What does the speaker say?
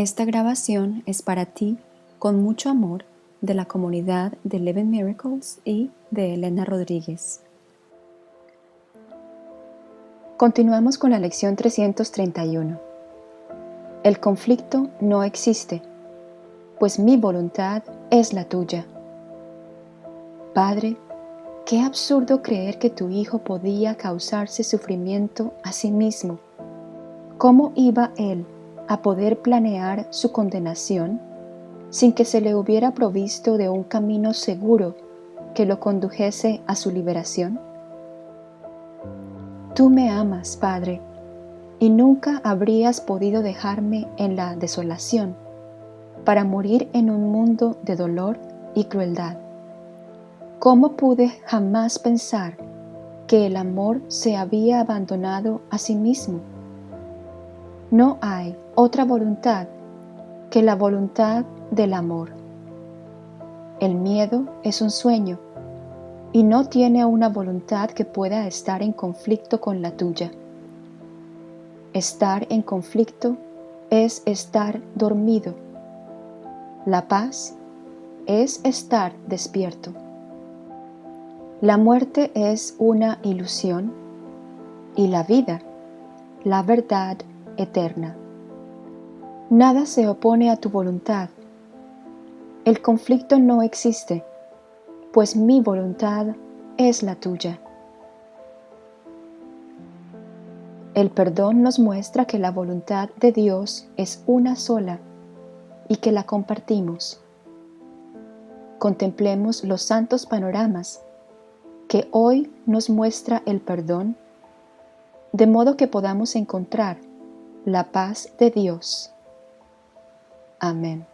Esta grabación es para ti con mucho amor de la comunidad de Living Miracles y de Elena Rodríguez. Continuamos con la lección 331. El conflicto no existe, pues mi voluntad es la tuya. Padre, qué absurdo creer que tu hijo podía causarse sufrimiento a sí mismo. ¿Cómo iba él a poder planear su condenación sin que se le hubiera provisto de un camino seguro que lo condujese a su liberación? Tú me amas, Padre, y nunca habrías podido dejarme en la desolación para morir en un mundo de dolor y crueldad. ¿Cómo pude jamás pensar que el amor se había abandonado a sí mismo? No hay otra voluntad que la voluntad del amor. El miedo es un sueño y no tiene una voluntad que pueda estar en conflicto con la tuya. Estar en conflicto es estar dormido. La paz es estar despierto. La muerte es una ilusión y la vida, la verdad eterna. Nada se opone a tu voluntad. El conflicto no existe, pues mi voluntad es la tuya. El perdón nos muestra que la voluntad de Dios es una sola y que la compartimos. Contemplemos los santos panoramas que hoy nos muestra el perdón, de modo que podamos encontrar la paz de Dios Amén.